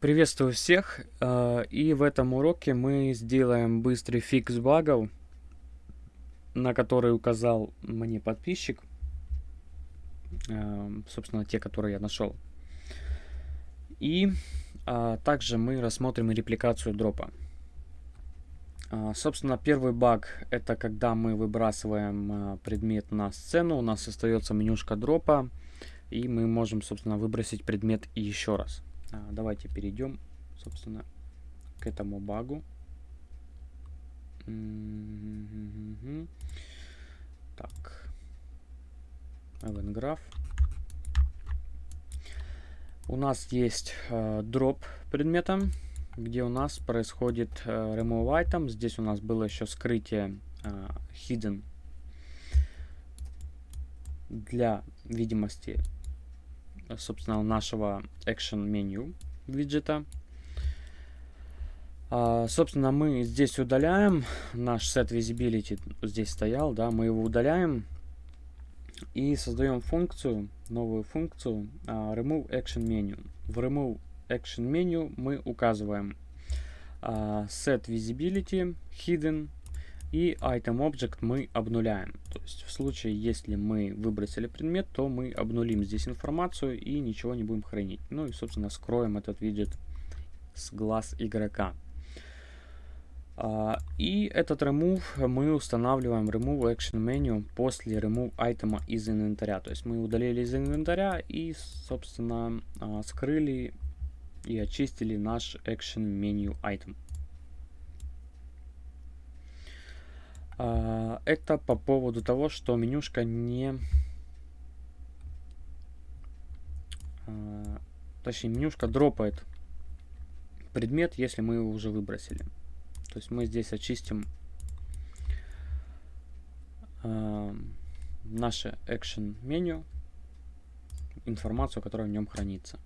Приветствую всех, э, и в этом уроке мы сделаем быстрый фикс багов, на который указал мне подписчик, э, собственно, те, которые я нашел. И а, также мы рассмотрим репликацию дропа. А, собственно, первый баг это когда мы выбрасываем а, предмет на сцену, у нас остается менюшка дропа, и мы можем, собственно, выбросить предмет еще раз. А, давайте перейдем, собственно, к этому багу. Так. Event У нас есть э, дроп предмета, где у нас происходит э, remove item. Здесь у нас было еще скрытие э, hidden для видимости собственно, нашего action меню виджета. А, собственно, мы здесь удаляем наш set visibility, здесь стоял, да, мы его удаляем и создаем функцию, новую функцию а, remove action menu. В remove action menu мы указываем а, set visibility hidden и item object мы обнуляем. То есть в случае, если мы выбросили предмет, то мы обнулим здесь информацию и ничего не будем хранить. Ну и, собственно, скроем этот виджет с глаз игрока. Uh, и этот remove мы устанавливаем remove action menu после remove item из инвентаря. То есть мы удалили из инвентаря и, собственно, uh, скрыли и очистили наш action menu item. Это по поводу того, что менюшка не... А, точнее, менюшка дропает предмет, если мы его уже выбросили. То есть мы здесь очистим а, наше action меню, информацию, которая в нем хранится.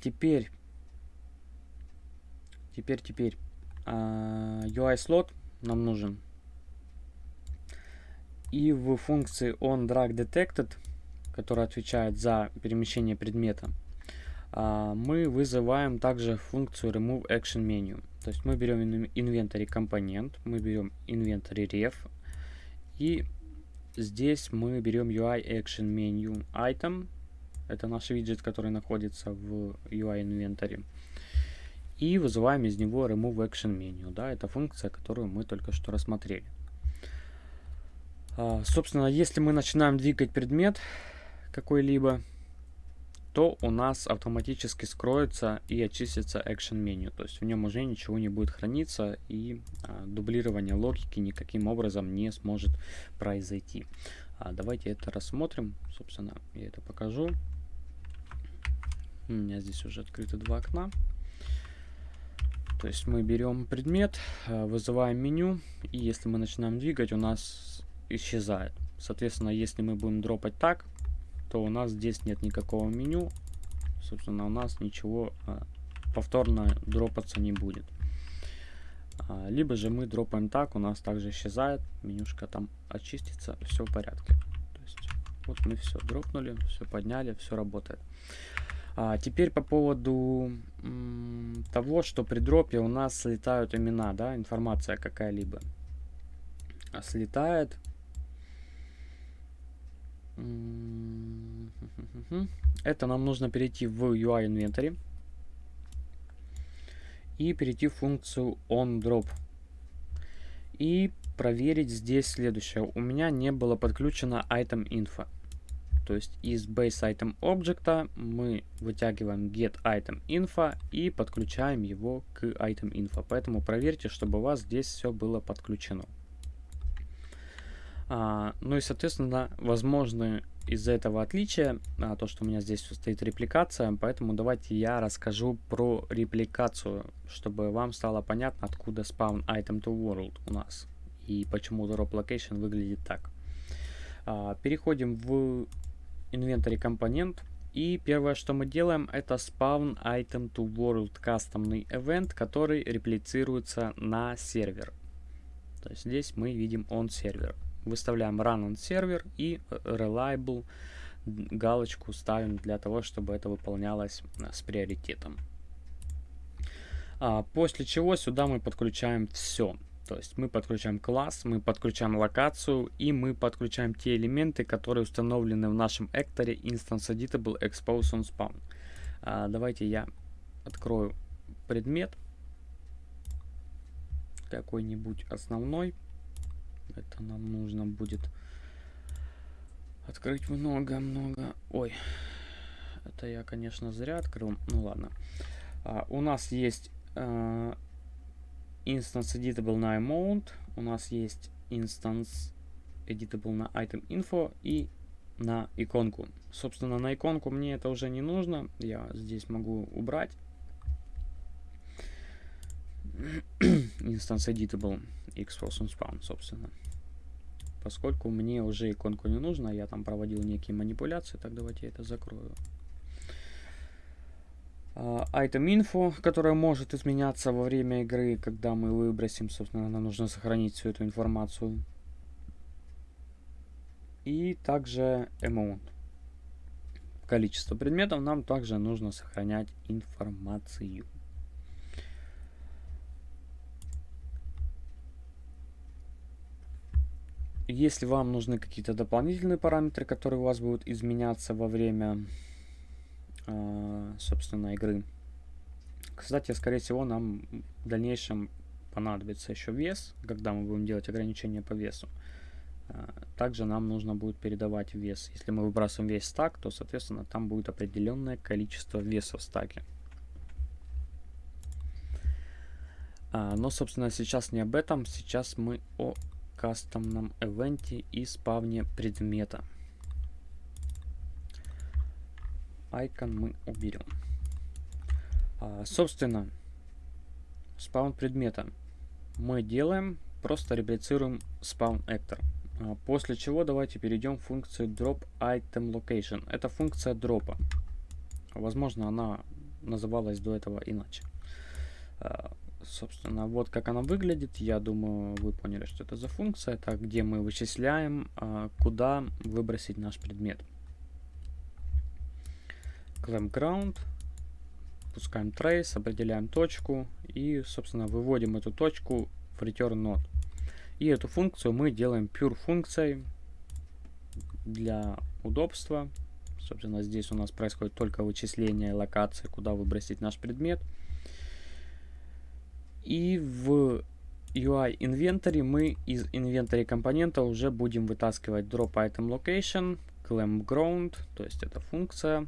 теперь, теперь, теперь, UI слот нам нужен. И в функции onDragDetected, которая отвечает за перемещение предмета, а, мы вызываем также функцию removeActionMenu. То есть мы берем inventory компонент, мы берем inventory ref, и здесь мы берем UI Action Menu Item, это наш виджет, который находится в UI Inventory и вызываем из него remove action menu. Да, это функция, которую мы только что рассмотрели. А, собственно, если мы начинаем двигать предмет какой-либо, то у нас автоматически скроется и очистится action меню. То есть в нем уже ничего не будет храниться и а, дублирование логики никаким образом не сможет произойти. А, давайте это рассмотрим. Собственно, я это покажу. У меня здесь уже открыты два окна. То есть мы берем предмет, э, вызываем меню, и если мы начинаем двигать, у нас исчезает. Соответственно, если мы будем дропать так, то у нас здесь нет никакого меню. Собственно, у нас ничего а, повторно дропаться не будет. А, либо же мы дропаем так, у нас также исчезает, менюшка там очистится, все в порядке. То есть вот мы все дропнули, все подняли, все работает. А, теперь по поводу того, что при дропе у нас слетают имена, да, информация какая-либо. А слетает. Это нам нужно перейти в UI инвентарь и перейти в функцию onDrop. И проверить здесь следующее. У меня не было подключено item info. То есть из base item объекта мы вытягиваем get item info и подключаем его к item info. Поэтому проверьте, чтобы у вас здесь все было подключено. А, ну и, соответственно, возможно из-за этого отличия, а, то, что у меня здесь стоит репликация, поэтому давайте я расскажу про репликацию, чтобы вам стало понятно, откуда spawn item to world у нас и почему drop location выглядит так. А, переходим в инвентарь компонент. И первое, что мы делаем, это spawn item to world кастомный event, который реплицируется на сервер. То есть здесь мы видим on сервер. Выставляем run on сервер и reliable галочку ставим для того, чтобы это выполнялось с приоритетом. А, после чего сюда мы подключаем все. То есть мы подключаем класс, мы подключаем локацию и мы подключаем те элементы, которые установлены в нашем экторе instance editable expose on spawn. А, давайте я открою предмет какой-нибудь основной. Это нам нужно будет открыть много-много. Ой, это я, конечно, зря открыл. Ну ладно. А, у нас есть uh, instance editable на amount, у нас есть instance editable на item info и на иконку. Собственно, на иконку мне это уже не нужно, я здесь могу убрать. instance editable xforce spawn, собственно. Поскольку мне уже иконку не нужно, я там проводил некие манипуляции, так давайте я это закрою. Uh, item info, которая может изменяться во время игры, когда мы выбросим, собственно, нам нужно сохранить всю эту информацию. И также amount. Количество предметов нам также нужно сохранять информацию. Если вам нужны какие-то дополнительные параметры, которые у вас будут изменяться во время а, собственно, игры. Кстати, скорее всего, нам в дальнейшем понадобится еще вес, когда мы будем делать ограничения по весу. А, также нам нужно будет передавать вес. Если мы выбрасываем весь стак, то, соответственно, там будет определенное количество веса в стаке. А, но, собственно, сейчас не об этом. Сейчас мы о кастомном эвенте и спавне предмета. Icon мы уберем. А, собственно, спаун предмета мы делаем, просто реплицируем spawn actor. А, после чего давайте перейдем к функции drop item location. Это функция дропа. Возможно, она называлась до этого иначе. А, собственно, вот как она выглядит. Я думаю, вы поняли, что это за функция. Это где мы вычисляем, а, куда выбросить наш предмет clamp ground, пускаем trace, определяем точку и, собственно, выводим эту точку в return node. И эту функцию мы делаем pure функцией для удобства. Собственно, здесь у нас происходит только вычисление локации, куда выбросить наш предмет. И в UI инвентаре мы из инвентаря компонента уже будем вытаскивать drop item location, clamp ground, то есть это функция,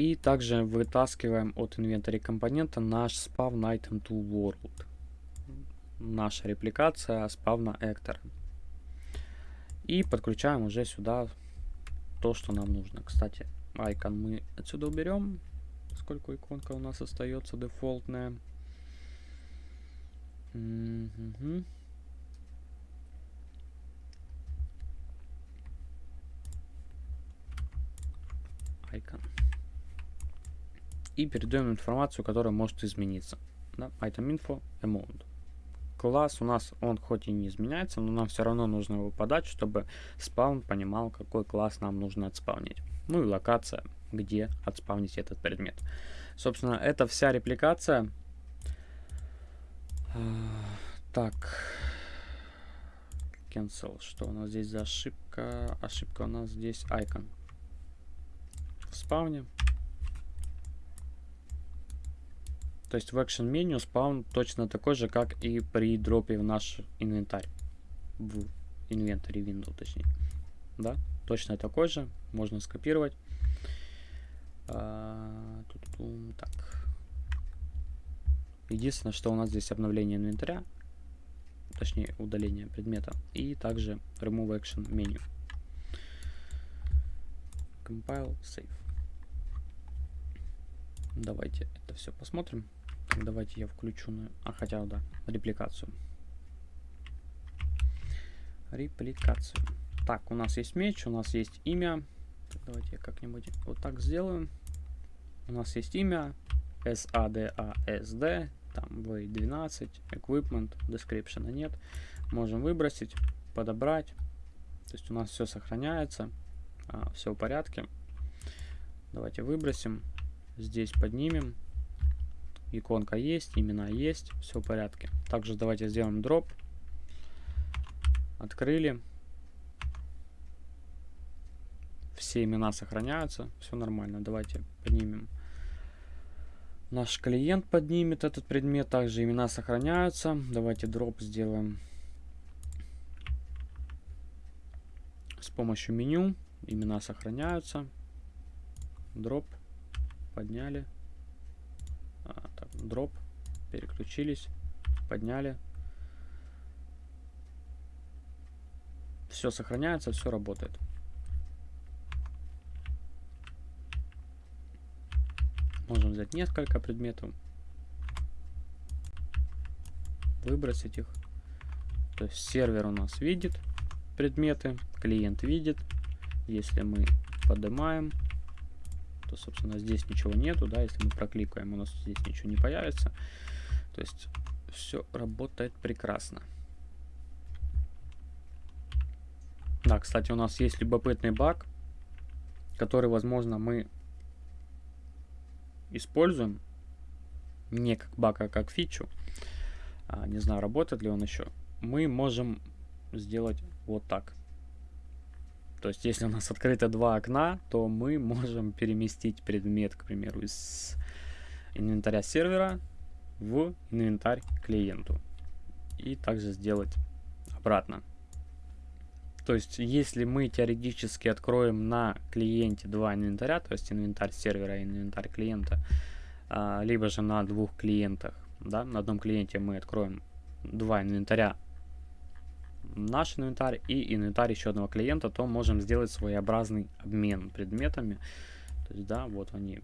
и также вытаскиваем от инвентаря компонента наш spawn item to world. Наша репликация спавна actor. И подключаем уже сюда то, что нам нужно. Кстати, icon мы отсюда уберем, поскольку иконка у нас остается дефолтная. Mm Icon и передаем информацию, которая может измениться. Да? Item info amount. Класс у нас, он хоть и не изменяется, но нам все равно нужно его подать, чтобы спаун понимал, какой класс нам нужно отспавнить. Ну и локация, где отспавнить этот предмет. Собственно, это вся репликация. А, так. Cancel. Что у нас здесь за ошибка? Ошибка у нас здесь icon. В спауне. То есть в Action меню спаун точно такой же, как и при дропе в наш инвентарь. В инвентаре Windows, точнее. Да, точно такой же. Можно скопировать. А, тут, так. Единственное, что у нас здесь обновление инвентаря. Точнее, удаление предмета. И также remove action меню. Compile, save. Давайте это все посмотрим. Давайте я включу, на... а хотя да, репликацию. Репликацию. Так, у нас есть меч, у нас есть имя. Давайте я как-нибудь вот так сделаю. У нас есть имя SADASD, там V12, Equipment, Description нет. Можем выбросить, подобрать. То есть у нас все сохраняется. А, все в порядке. Давайте выбросим. Здесь поднимем. Иконка есть, имена есть, все в порядке. Также давайте сделаем дроп. Открыли. Все имена сохраняются, все нормально. Давайте поднимем. Наш клиент поднимет этот предмет, также имена сохраняются. Давайте дроп сделаем с помощью меню. Имена сохраняются. Дроп. Подняли. А, так, дроп. Переключились. Подняли. Все сохраняется, все работает. Можем взять несколько предметов. Выбросить их. То есть сервер у нас видит предметы, клиент видит. Если мы поднимаем, то, собственно, здесь ничего нету, да, если мы прокликаем, у нас здесь ничего не появится. То есть все работает прекрасно. Да, кстати, у нас есть любопытный баг, который, возможно, мы используем не как баг, а как фичу. А, не знаю, работает ли он еще. Мы можем сделать вот так. То есть, если у нас открыто два окна, то мы можем переместить предмет, к примеру, из инвентаря сервера в инвентарь клиенту. И также сделать обратно. То есть, если мы теоретически откроем на клиенте два инвентаря, то есть инвентарь сервера и инвентарь клиента, а, либо же на двух клиентах, да, на одном клиенте мы откроем два инвентаря, наш инвентарь и инвентарь еще одного клиента, то можем сделать своеобразный обмен предметами. То есть, да, вот они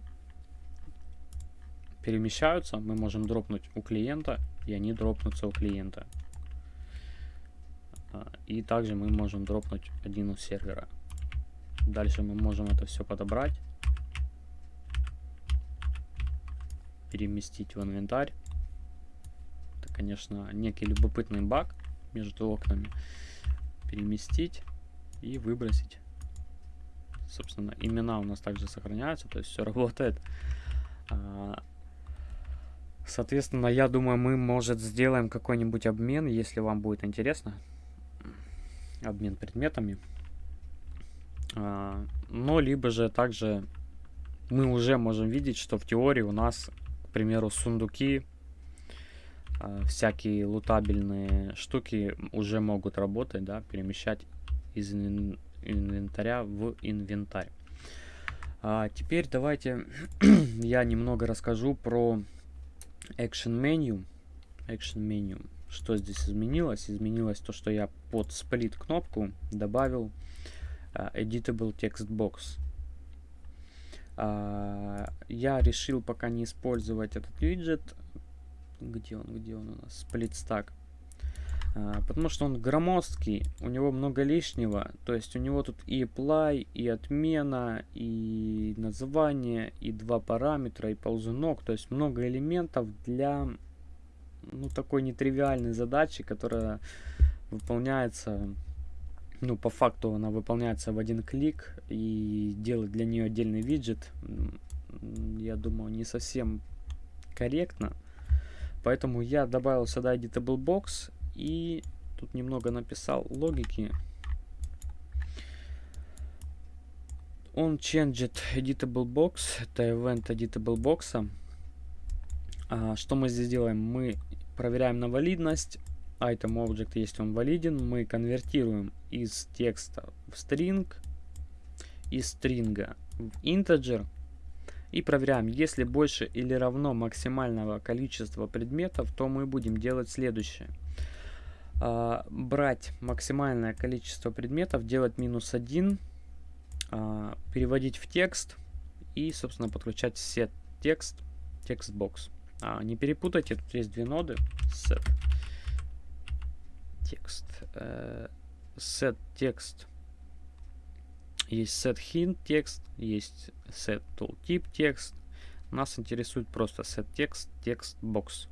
перемещаются, мы можем дропнуть у клиента, и они дропнутся у клиента. А, и также мы можем дропнуть один у сервера. Дальше мы можем это все подобрать. Переместить в инвентарь. Это, конечно, некий любопытный баг между окнами. Переместить и выбросить. Собственно, имена у нас также сохраняются, то есть все работает. А, соответственно, я думаю, мы, может, сделаем какой-нибудь обмен, если вам будет интересно обмен предметами. А, но либо же также мы уже можем видеть, что в теории у нас, к примеру, сундуки, всякие лутабельные штуки уже могут работать, да, перемещать из инвентаря в инвентарь. А теперь давайте я немного расскажу про Action Menu. Action Menu что здесь изменилось? Изменилось то, что я под сплит кнопку добавил uh, Editable Text Box. Uh, я решил пока не использовать этот виджет. Где он? Где он у нас? Stack. Uh, потому что он громоздкий, у него много лишнего. То есть у него тут и apply, и отмена, и название, и два параметра, и ползунок. То есть много элементов для ну, такой нетривиальной задачи, которая выполняется, ну, по факту она выполняется в один клик, и делать для нее отдельный виджет, я думаю, не совсем корректно. Поэтому я добавил сюда editable box и тут немного написал логики. Он changed editable box, это event editable box. А, что мы здесь делаем? Мы проверяем на валидность. Item object, если он валиден, мы конвертируем из текста в string, из стринга в integer и проверяем, если больше или равно максимального количества предметов, то мы будем делать следующее. А, брать максимальное количество предметов, делать минус 1, а, переводить в текст и, собственно, подключать set текст, текст бокс. А, не перепутайте, тут есть две ноды. Set текст. Э, set текст. Есть set hint текст, есть set tooltip текст. Нас интересует просто set текст, текст box.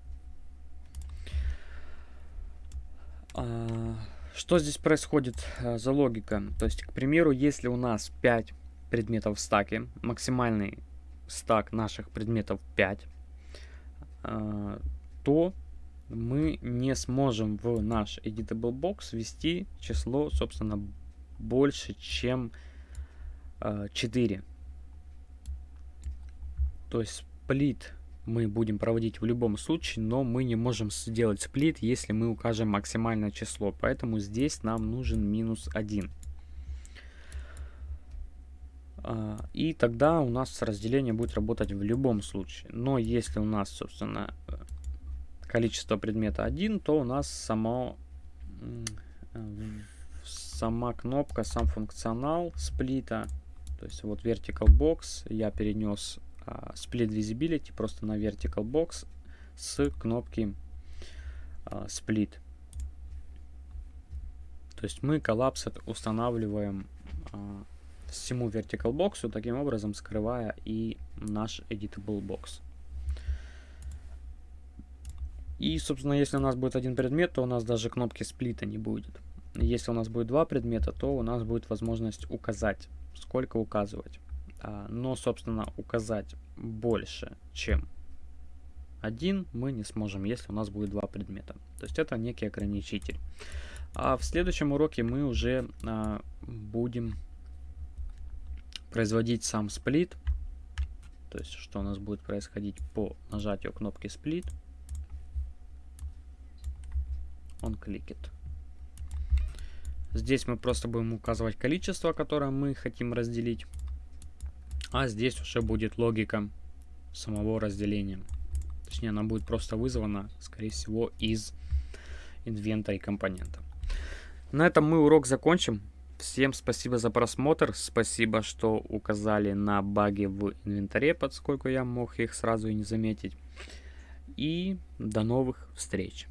А, что здесь происходит э, за логика? То есть, к примеру, если у нас 5 предметов в стаке, максимальный стак наших предметов 5, э, то мы не сможем в наш editable box ввести число, собственно, больше, чем 4. Э, то есть сплит мы будем проводить в любом случае, но мы не можем сделать сплит, если мы укажем максимальное число. Поэтому здесь нам нужен минус 1. А, и тогда у нас разделение будет работать в любом случае. Но если у нас, собственно, количество предмета 1, то у нас само, сама кнопка, сам функционал сплита, то есть вот vertical box, я перенес uh, split visibility просто на vertical box с кнопки uh, split. То есть мы коллапс устанавливаем uh, всему vertical box, таким образом скрывая и наш editable box. И, собственно, если у нас будет один предмет, то у нас даже кнопки сплита не будет. Если у нас будет два предмета, то у нас будет возможность указать, сколько указывать. А, но, собственно, указать больше, чем один мы не сможем, если у нас будет два предмета. То есть это некий ограничитель. А в следующем уроке мы уже а, будем производить сам сплит. То есть что у нас будет происходить по нажатию кнопки сплит. Он кликет. Здесь мы просто будем указывать количество, которое мы хотим разделить. А здесь уже будет логика самого разделения. Точнее, она будет просто вызвана, скорее всего, из инвентарь компонента. На этом мы урок закончим. Всем спасибо за просмотр. Спасибо, что указали на баги в инвентаре, поскольку я мог их сразу и не заметить. И до новых встреч.